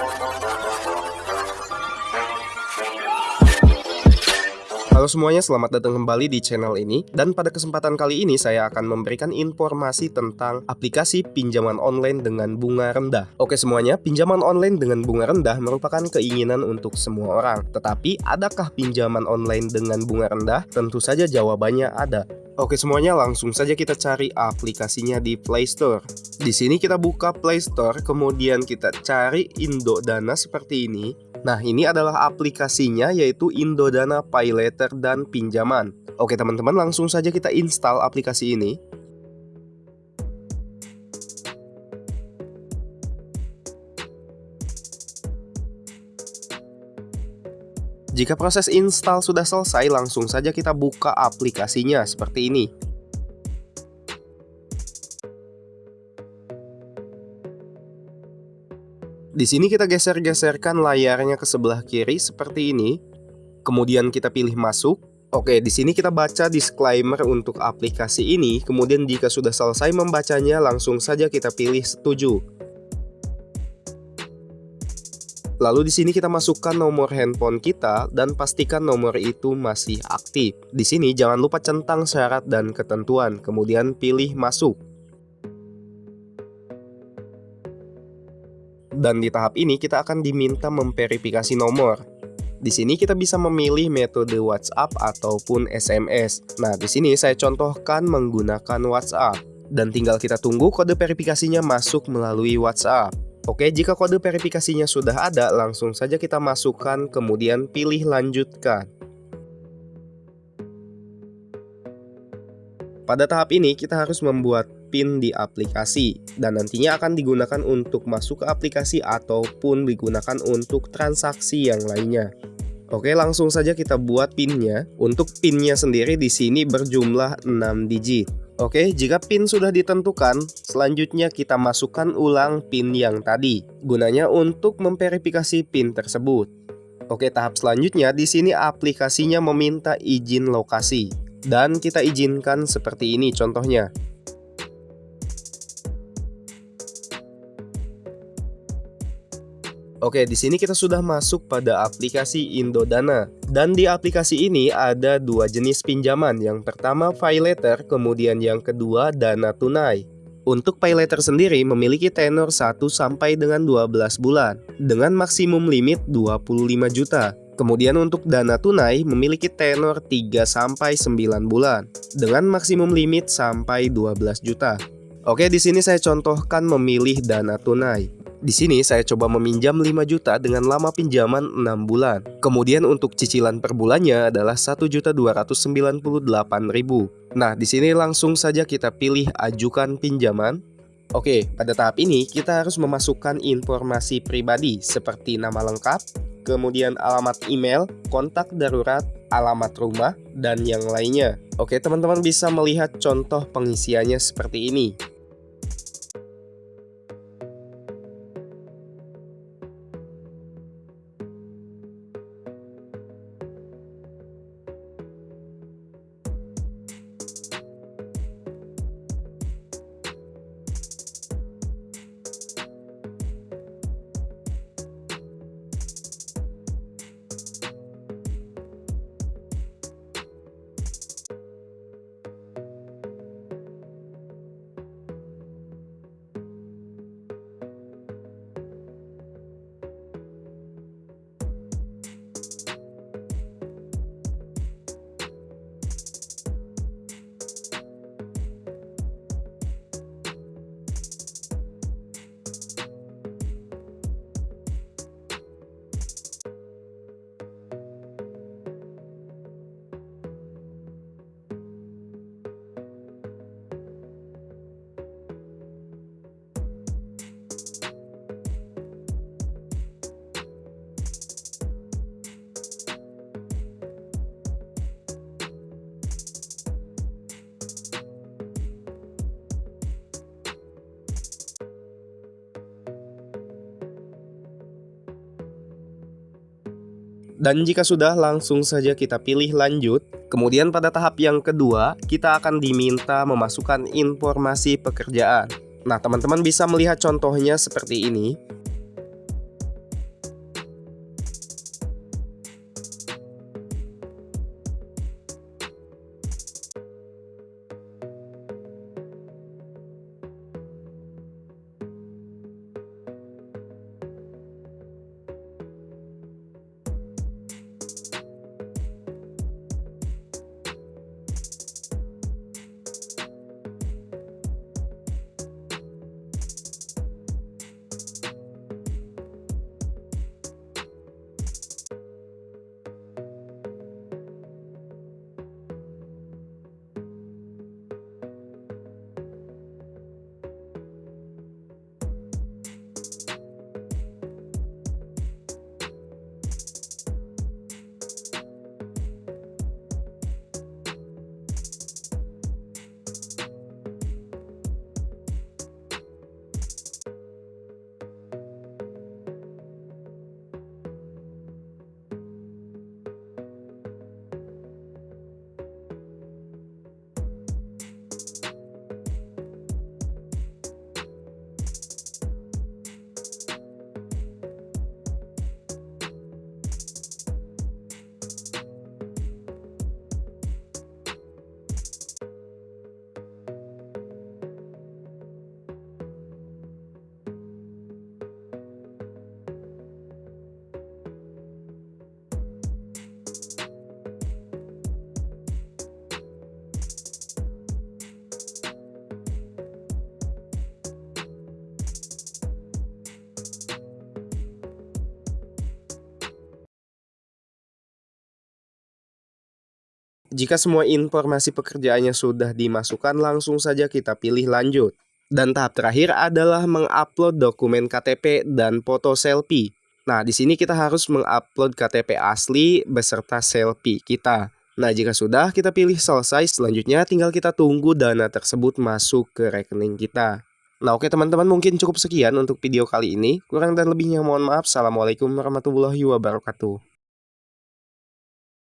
Halo semuanya, selamat datang kembali di channel ini. Dan pada kesempatan kali ini saya akan memberikan informasi tentang aplikasi pinjaman online dengan bunga rendah. Oke semuanya, pinjaman online dengan bunga rendah merupakan keinginan untuk semua orang. Tetapi adakah pinjaman online dengan bunga rendah? Tentu saja jawabannya ada Oke semuanya langsung saja kita cari aplikasinya di Play Store. Di sini kita buka Play Store, kemudian kita cari Indodana seperti ini. Nah, ini adalah aplikasinya yaitu Indodana Pay Letter dan Pinjaman. Oke teman-teman, langsung saja kita install aplikasi ini. Jika proses install sudah selesai, langsung saja kita buka aplikasinya seperti ini. Di sini kita geser-geserkan layarnya ke sebelah kiri seperti ini. Kemudian kita pilih masuk. Oke, di sini kita baca disclaimer untuk aplikasi ini. Kemudian jika sudah selesai membacanya, langsung saja kita pilih setuju. Lalu di sini kita masukkan nomor handphone kita dan pastikan nomor itu masih aktif. Di sini jangan lupa centang syarat dan ketentuan, kemudian pilih masuk. Dan di tahap ini kita akan diminta memverifikasi nomor. Di sini kita bisa memilih metode WhatsApp ataupun SMS. Nah, di sini saya contohkan menggunakan WhatsApp dan tinggal kita tunggu kode verifikasinya masuk melalui WhatsApp. Oke, jika kode verifikasinya sudah ada, langsung saja kita masukkan kemudian pilih lanjutkan. Pada tahap ini kita harus membuat PIN di aplikasi dan nantinya akan digunakan untuk masuk ke aplikasi ataupun digunakan untuk transaksi yang lainnya. Oke, langsung saja kita buat PIN-nya. Untuk PIN-nya sendiri di sini berjumlah 6 digit. Oke, jika PIN sudah ditentukan, selanjutnya kita masukkan ulang PIN yang tadi. Gunanya untuk memverifikasi PIN tersebut. Oke, tahap selanjutnya di sini aplikasinya meminta izin lokasi. Dan kita izinkan seperti ini contohnya. Oke, di sini kita sudah masuk pada aplikasi Indodana. Dan di aplikasi ini ada dua jenis pinjaman. Yang pertama pay letter, kemudian yang kedua dana tunai. Untuk pay letter sendiri memiliki tenor 1 sampai dengan 12 bulan dengan maksimum limit 25 juta. Kemudian untuk dana tunai memiliki tenor 3 sampai 9 bulan dengan maksimum limit sampai 12 juta. Oke, di sini saya contohkan memilih dana tunai. Di sini saya coba meminjam 5 juta dengan lama pinjaman 6 bulan. Kemudian untuk cicilan per bulannya adalah 1.298.000. Nah, di sini langsung saja kita pilih ajukan pinjaman. Oke, pada tahap ini kita harus memasukkan informasi pribadi seperti nama lengkap, kemudian alamat email, kontak darurat, alamat rumah, dan yang lainnya. Oke, teman-teman bisa melihat contoh pengisiannya seperti ini. Dan jika sudah, langsung saja kita pilih lanjut. Kemudian pada tahap yang kedua, kita akan diminta memasukkan informasi pekerjaan. Nah, teman-teman bisa melihat contohnya seperti ini. Jika semua informasi pekerjaannya sudah dimasukkan, langsung saja kita pilih lanjut. Dan tahap terakhir adalah mengupload dokumen KTP dan foto selfie. Nah, di sini kita harus mengupload KTP asli beserta selfie kita. Nah, jika sudah, kita pilih selesai. Selanjutnya, tinggal kita tunggu dana tersebut masuk ke rekening kita. Nah, oke teman-teman, mungkin cukup sekian untuk video kali ini. Kurang dan lebihnya mohon maaf. Assalamualaikum warahmatullahi wabarakatuh.